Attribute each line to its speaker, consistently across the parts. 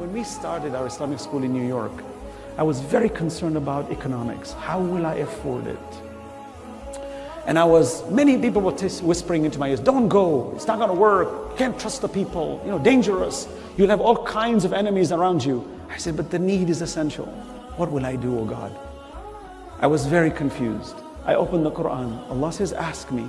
Speaker 1: When we started our Islamic school in New York, I was very concerned about economics. How will I afford it? And I was, many people were whispering into my ears, don't go, it's not gonna work, you can't trust the people, you know, dangerous. You'll have all kinds of enemies around you. I said, but the need is essential. What will I do, O oh God? I was very confused. I opened the Quran. Allah says, ask me.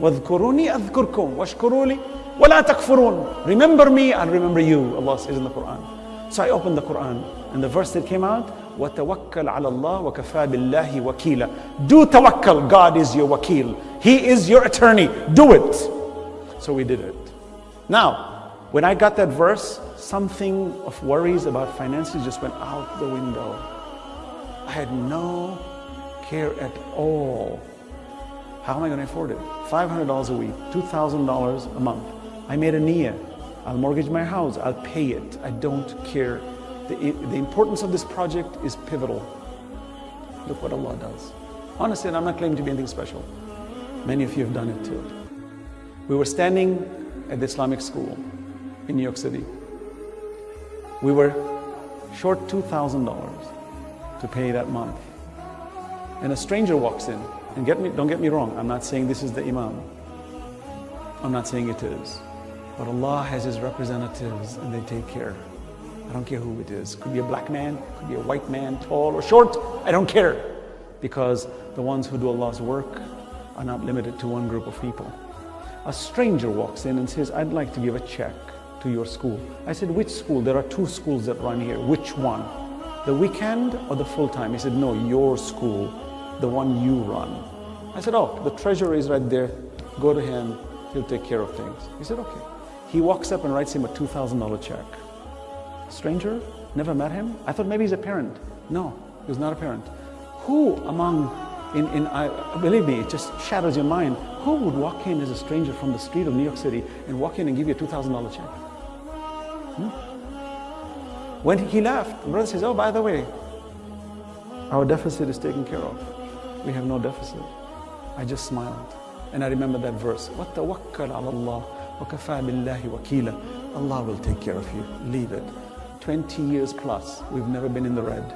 Speaker 1: وَاذْكُرُونِي أَذْكُرْكُمْ وَاشْكُرُوا لِي وَلَا تَكْفُرُونَ Remember me, I'll remember you, Allah says in the Quran. So I opened the Quran, and the verse that came out, وَتَوَكَّلْ عَلَى اللَّهِ وَكَفَى بِاللَّهِ وَكِيلًا Do tawakkal, God is your wakil. He is your attorney. Do it. So we did it. Now, when I got that verse, something of worries about finances just went out the window. I had no care at all. how am I going to afford it? $500 a week, $2,000 a month. I made a niyyah. I'll mortgage my house. I'll pay it. I don't care. The, the importance of this project is pivotal. Look what Allah does. Honestly, and I'm not claiming to be anything special. Many of you have done it too. We were standing at the Islamic school in New York City. We were short $2,000 to pay that month. And a stranger walks in. And get me, don't get me wrong, I'm not saying this is the Imam. I'm not saying it is. But Allah has His representatives and they take care. I don't care who it is. Could be a black man, could be a white man, tall or short. I don't care. Because the ones who do Allah's work are not limited to one group of people. A stranger walks in and says, I'd like to give a check to your school. I said, which school? There are two schools that run here. Which one? The weekend or the full time? He said, no, your school the one you run. I said, oh, the treasurer is right there. Go to him. He'll take care of things. He said, okay. He walks up and writes him a $2,000 check. Stranger? Never met him? I thought maybe he's a parent. No, he was not a parent. Who among, in, in I, believe me, it just shatters your mind. Who would walk in as a stranger from the street of New York City and walk in and give you a $2,000 check? Hmm? When he left, the brother says, oh, by the way, our deficit is taken care of we have no deficit. I just smiled. And I remember that verse, وَتَوَكَّلْ عَلَى اللَّهِ وَكَفَى بِاللَّهِ وَكِيلًا Allah will take care of you. Leave it. 20 years plus, we've never been in the red.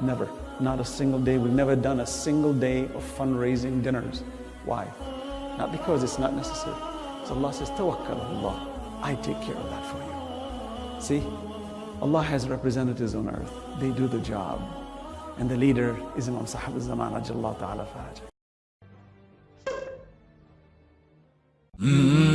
Speaker 1: Never. Not a single day. We've never done a single day of fundraising dinners. Why? Not because it's not necessary. So Allah says, Tawakkal Allah. I take care of that for you. See? Allah has representatives on earth. They do the job. And the leader is Imam Sahib al-Zaman, Ta'ala Fajr. Hmm.